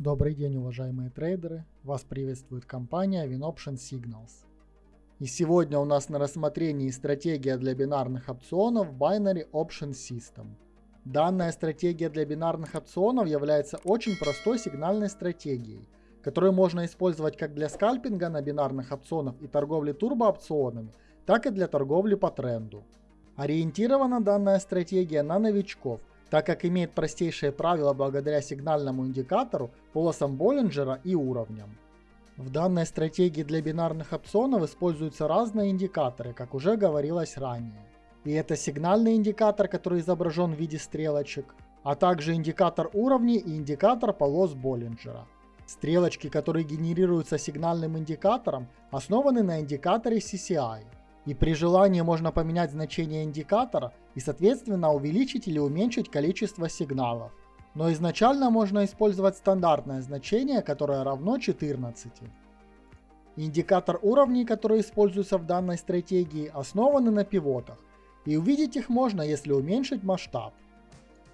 Добрый день, уважаемые трейдеры! Вас приветствует компания WinOption Signals. И сегодня у нас на рассмотрении стратегия для бинарных опционов Binary Option System. Данная стратегия для бинарных опционов является очень простой сигнальной стратегией, которую можно использовать как для скальпинга на бинарных опционах и торговли турбоопционами, так и для торговли по тренду. Ориентирована данная стратегия на новичков, так как имеет простейшие правила благодаря сигнальному индикатору, полосам Боллинджера и уровням. В данной стратегии для бинарных опционов используются разные индикаторы, как уже говорилось ранее. И это сигнальный индикатор, который изображен в виде стрелочек, а также индикатор уровней и индикатор полос Боллинджера. Стрелочки, которые генерируются сигнальным индикатором, основаны на индикаторе CCI – и при желании можно поменять значение индикатора и соответственно увеличить или уменьшить количество сигналов. Но изначально можно использовать стандартное значение, которое равно 14. Индикатор уровней, которые используются в данной стратегии, основаны на пивотах, и увидеть их можно, если уменьшить масштаб.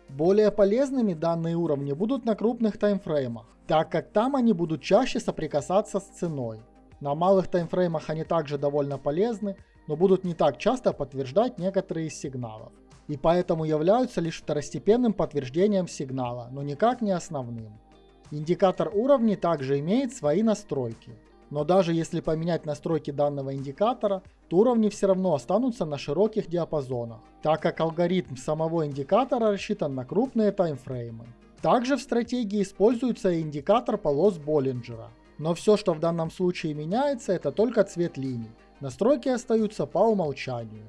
Более полезными данные уровни будут на крупных таймфреймах, так как там они будут чаще соприкасаться с ценой. На малых таймфреймах они также довольно полезны, но будут не так часто подтверждать некоторые из сигналов. И поэтому являются лишь второстепенным подтверждением сигнала, но никак не основным. Индикатор уровней также имеет свои настройки. Но даже если поменять настройки данного индикатора, то уровни все равно останутся на широких диапазонах, так как алгоритм самого индикатора рассчитан на крупные таймфреймы. Также в стратегии используется индикатор полос Боллинджера. Но все, что в данном случае меняется, это только цвет линий. Настройки остаются по умолчанию.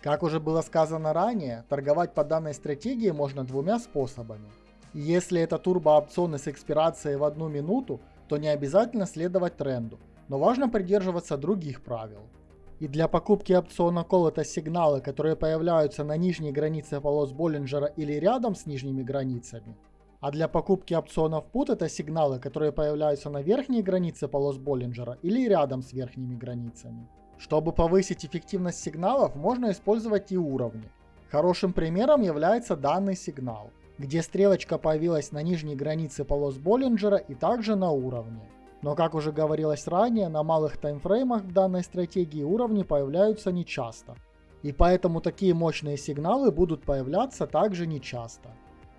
Как уже было сказано ранее, торговать по данной стратегии можно двумя способами. Если это турбоопционы с экспирацией в одну минуту, то не обязательно следовать тренду, но важно придерживаться других правил. И для покупки опциона Call это сигналы, которые появляются на нижней границе полос Боллинджера или рядом с нижними границами. А для покупки опционов Put это сигналы, которые появляются на верхней границе полос Боллинджера или рядом с верхними границами. Чтобы повысить эффективность сигналов, можно использовать и уровни. Хорошим примером является данный сигнал, где стрелочка появилась на нижней границе полос Боллинджера и также на уровне. Но как уже говорилось ранее, на малых таймфреймах в данной стратегии уровни появляются нечасто. И поэтому такие мощные сигналы будут появляться также нечасто.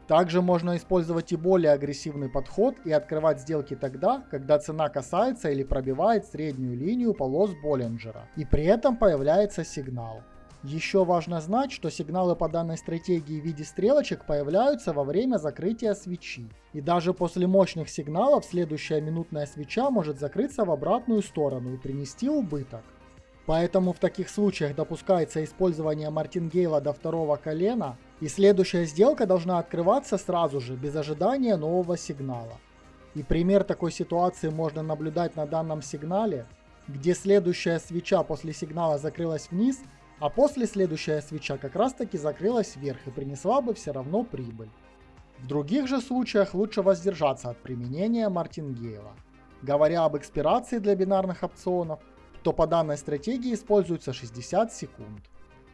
Также можно использовать и более агрессивный подход и открывать сделки тогда, когда цена касается или пробивает среднюю линию полос Боллинджера, и при этом появляется сигнал. Еще важно знать, что сигналы по данной стратегии в виде стрелочек появляются во время закрытия свечи. И даже после мощных сигналов следующая минутная свеча может закрыться в обратную сторону и принести убыток. Поэтому в таких случаях допускается использование мартингейла до второго колена, и следующая сделка должна открываться сразу же, без ожидания нового сигнала. И пример такой ситуации можно наблюдать на данном сигнале, где следующая свеча после сигнала закрылась вниз, а после следующая свеча как раз таки закрылась вверх и принесла бы все равно прибыль. В других же случаях лучше воздержаться от применения мартингейла. Говоря об экспирации для бинарных опционов, то по данной стратегии используется 60 секунд.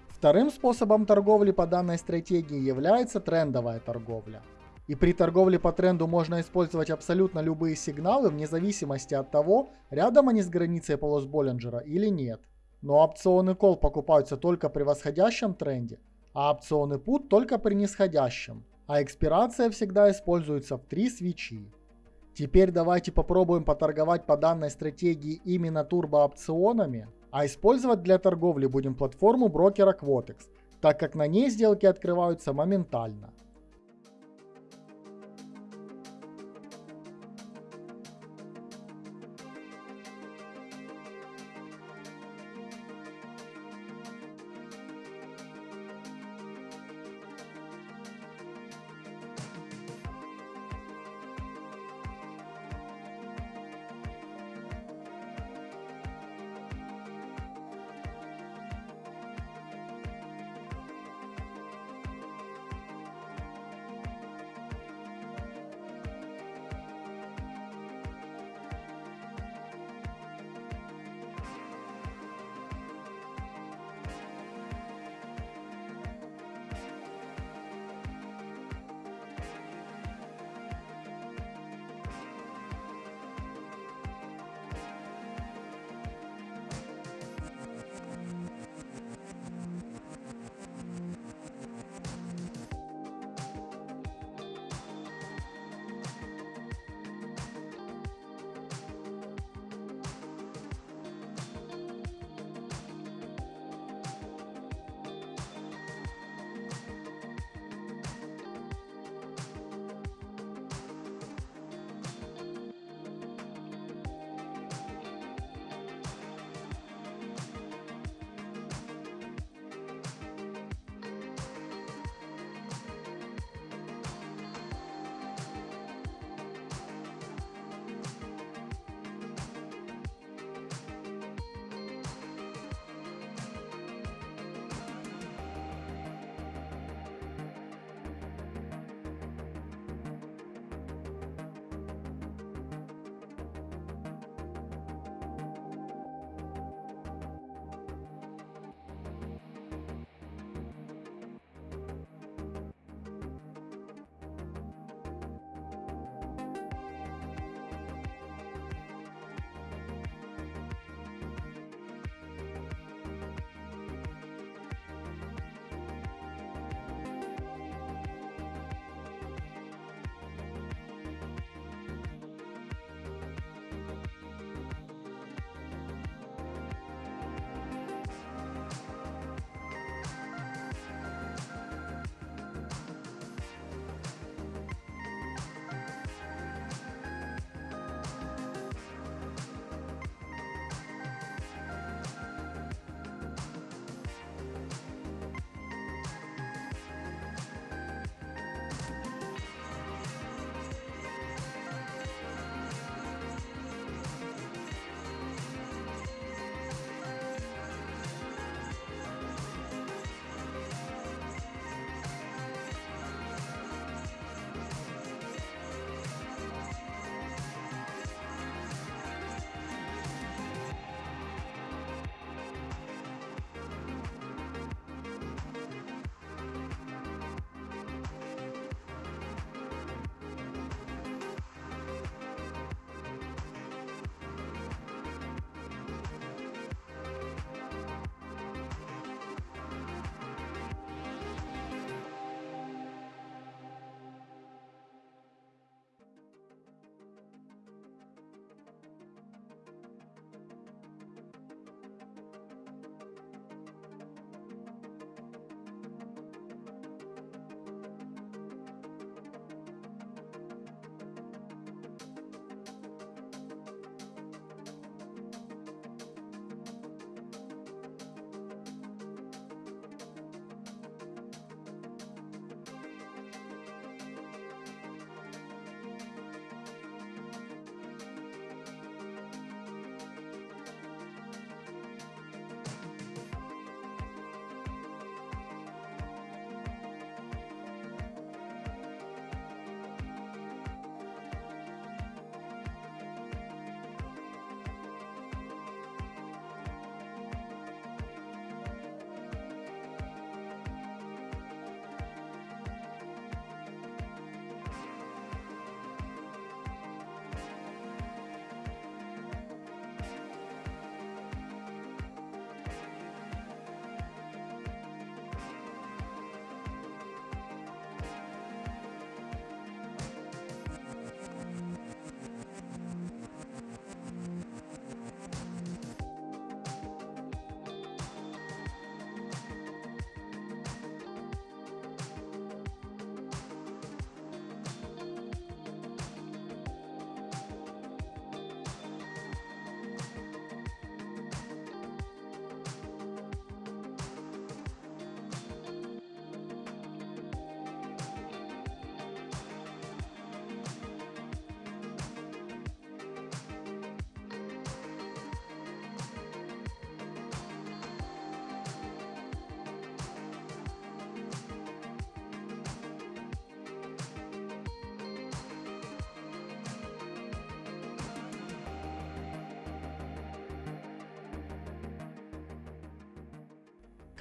Вторым способом торговли по данной стратегии является трендовая торговля. И при торговле по тренду можно использовать абсолютно любые сигналы вне зависимости от того, рядом они с границей полос Боллинджера или нет. Но опционы call покупаются только при восходящем тренде, а опционы put только при нисходящем, а экспирация всегда используется в три свечи. Теперь давайте попробуем поторговать по данной стратегии именно турбоопционами, а использовать для торговли будем платформу брокера Quotex, так как на ней сделки открываются моментально.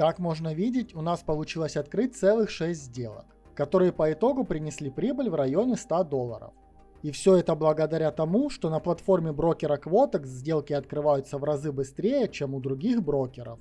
Как можно видеть, у нас получилось открыть целых 6 сделок, которые по итогу принесли прибыль в районе 100 долларов. И все это благодаря тому, что на платформе брокера Quotex сделки открываются в разы быстрее, чем у других брокеров.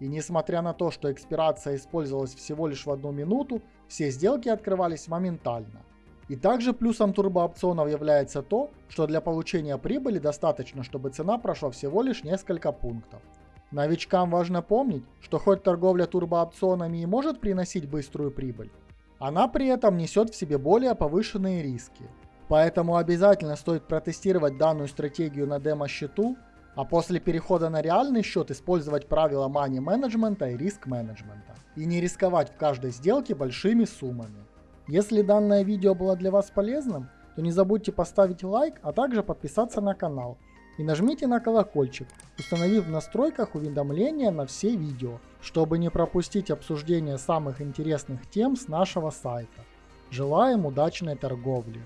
И несмотря на то, что экспирация использовалась всего лишь в одну минуту, все сделки открывались моментально. И также плюсом турбоопционов является то, что для получения прибыли достаточно, чтобы цена прошла всего лишь несколько пунктов. Новичкам важно помнить, что хоть торговля турбоопционами и может приносить быструю прибыль, она при этом несет в себе более повышенные риски. Поэтому обязательно стоит протестировать данную стратегию на демо-счету, а после перехода на реальный счет использовать правила money менеджмента и риск менеджмента. И не рисковать в каждой сделке большими суммами. Если данное видео было для вас полезным, то не забудьте поставить лайк, а также подписаться на канал. И нажмите на колокольчик, установив в настройках уведомления на все видео, чтобы не пропустить обсуждение самых интересных тем с нашего сайта. Желаем удачной торговли!